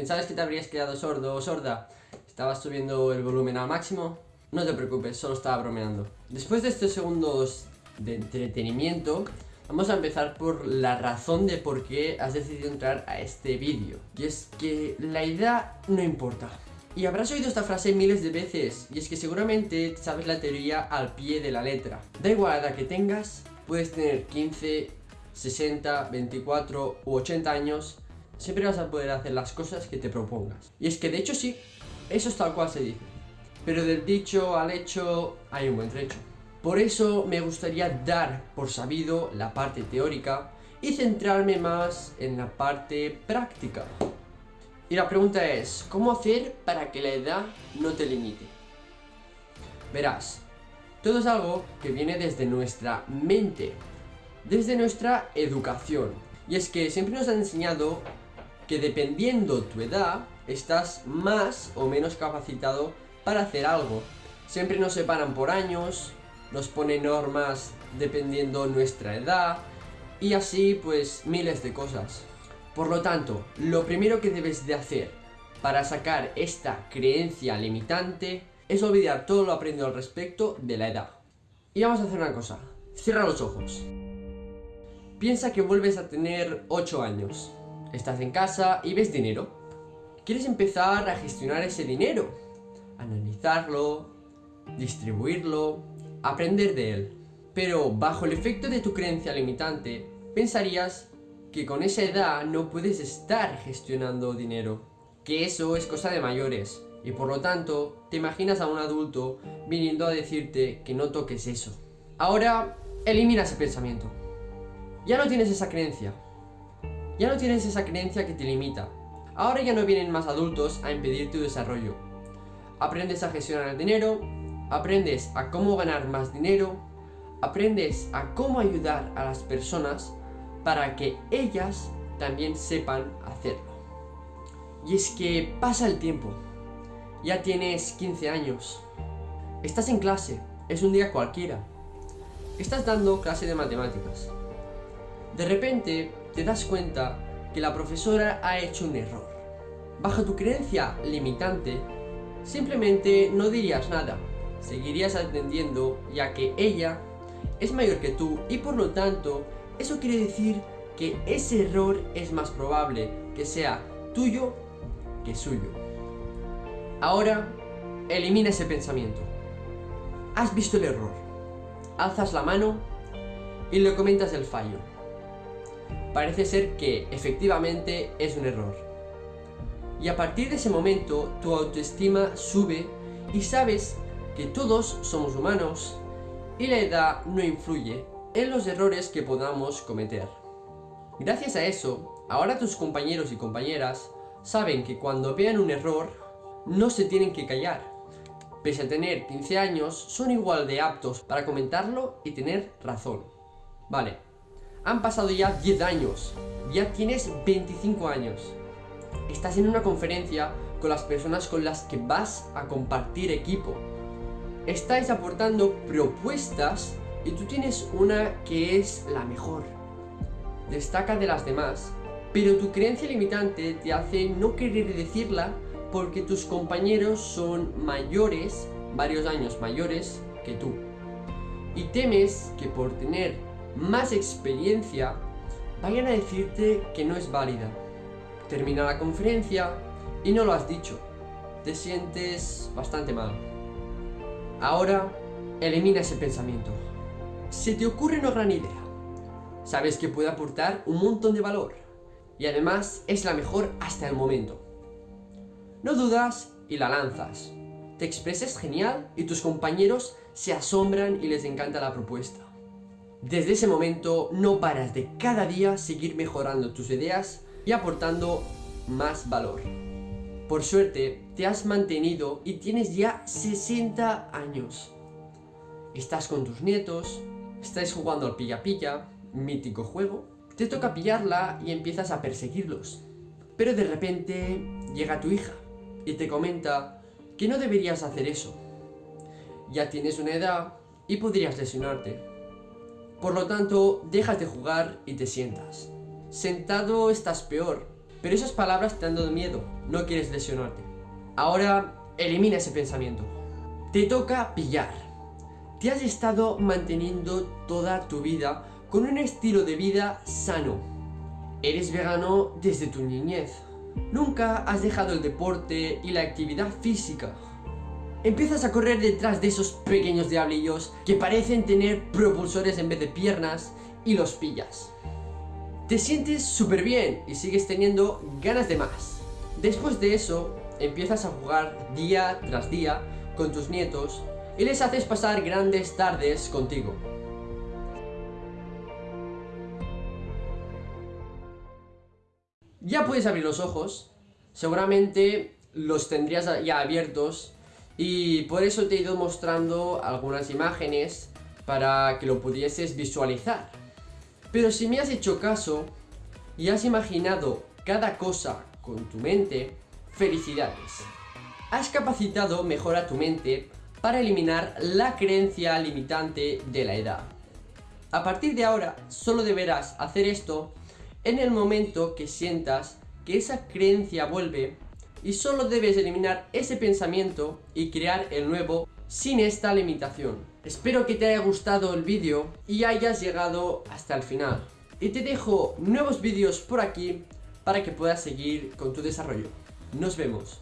¿Pensabas que te habrías quedado sordo o sorda? ¿Estabas subiendo el volumen al máximo? No te preocupes, solo estaba bromeando. Después de estos segundos de entretenimiento, vamos a empezar por la razón de por qué has decidido entrar a este vídeo. Y es que la edad no importa. Y habrás oído esta frase miles de veces, y es que seguramente sabes la teoría al pie de la letra. Da igual la edad que tengas, puedes tener 15, 60, 24 u 80 años, siempre vas a poder hacer las cosas que te propongas. Y es que de hecho sí, eso es tal cual se dice. Pero del dicho al hecho hay un buen trecho. Por eso me gustaría dar por sabido la parte teórica y centrarme más en la parte práctica. Y la pregunta es, ¿cómo hacer para que la edad no te limite? Verás, todo es algo que viene desde nuestra mente, desde nuestra educación. Y es que siempre nos han enseñado que dependiendo tu edad, estás más o menos capacitado para hacer algo. Siempre nos separan por años, nos ponen normas dependiendo nuestra edad, y así pues miles de cosas. Por lo tanto, lo primero que debes de hacer para sacar esta creencia limitante es olvidar todo lo aprendido al respecto de la edad. Y vamos a hacer una cosa, cierra los ojos. Piensa que vuelves a tener 8 años. Estás en casa y ves dinero. Quieres empezar a gestionar ese dinero, analizarlo, distribuirlo, aprender de él. Pero bajo el efecto de tu creencia limitante, pensarías que con esa edad no puedes estar gestionando dinero. Que eso es cosa de mayores. Y por lo tanto, te imaginas a un adulto viniendo a decirte que no toques eso. Ahora, elimina ese pensamiento. Ya no tienes esa creencia. Ya no tienes esa creencia que te limita. Ahora ya no vienen más adultos a impedir tu desarrollo. Aprendes a gestionar el dinero, aprendes a cómo ganar más dinero, aprendes a cómo ayudar a las personas para que ellas también sepan hacerlo. Y es que pasa el tiempo. Ya tienes 15 años. Estás en clase, es un día cualquiera. Estás dando clase de matemáticas. De repente te das cuenta que la profesora ha hecho un error. Bajo tu creencia limitante, simplemente no dirías nada. Seguirías atendiendo ya que ella es mayor que tú y por lo tanto eso quiere decir que ese error es más probable que sea tuyo que suyo. Ahora, elimina ese pensamiento. Has visto el error. Alzas la mano y le comentas el fallo. Parece ser que efectivamente es un error. Y a partir de ese momento tu autoestima sube y sabes que todos somos humanos y la edad no influye en los errores que podamos cometer. Gracias a eso, ahora tus compañeros y compañeras saben que cuando vean un error, no se tienen que callar. Pese a tener 15 años, son igual de aptos para comentarlo y tener razón. Vale, han pasado ya 10 años, ya tienes 25 años. Estás en una conferencia con las personas con las que vas a compartir equipo. Estáis aportando propuestas y tú tienes una que es la mejor. Destaca de las demás, pero tu creencia limitante te hace no querer decirla porque tus compañeros son mayores, varios años mayores que tú. Y temes que por tener más experiencia vayan a decirte que no es válida. Termina la conferencia y no lo has dicho. Te sientes bastante mal. Ahora, elimina ese pensamiento se te ocurre una gran idea. Sabes que puede aportar un montón de valor y además es la mejor hasta el momento. No dudas y la lanzas. Te expresas genial y tus compañeros se asombran y les encanta la propuesta. Desde ese momento no paras de cada día seguir mejorando tus ideas y aportando más valor. Por suerte, te has mantenido y tienes ya 60 años. Estás con tus nietos, estáis jugando al pilla-pilla, mítico juego, te toca pillarla y empiezas a perseguirlos. Pero de repente llega tu hija y te comenta que no deberías hacer eso. Ya tienes una edad y podrías lesionarte. Por lo tanto, dejas de jugar y te sientas. Sentado estás peor, pero esas palabras te han dado miedo, no quieres lesionarte. Ahora, elimina ese pensamiento. Te toca pillar. Te has estado manteniendo toda tu vida con un estilo de vida sano. Eres vegano desde tu niñez. Nunca has dejado el deporte y la actividad física. Empiezas a correr detrás de esos pequeños diablillos que parecen tener propulsores en vez de piernas y los pillas. Te sientes súper bien y sigues teniendo ganas de más. Después de eso, empiezas a jugar día tras día con tus nietos y les haces pasar grandes tardes contigo. Ya puedes abrir los ojos, seguramente los tendrías ya abiertos y por eso te he ido mostrando algunas imágenes para que lo pudieses visualizar. Pero si me has hecho caso y has imaginado cada cosa con tu mente, felicidades. Has capacitado mejor a tu mente para eliminar la creencia limitante de la edad. A partir de ahora, solo deberás hacer esto en el momento que sientas que esa creencia vuelve y solo debes eliminar ese pensamiento y crear el nuevo sin esta limitación. Espero que te haya gustado el vídeo y hayas llegado hasta el final. Y te dejo nuevos vídeos por aquí para que puedas seguir con tu desarrollo. Nos vemos.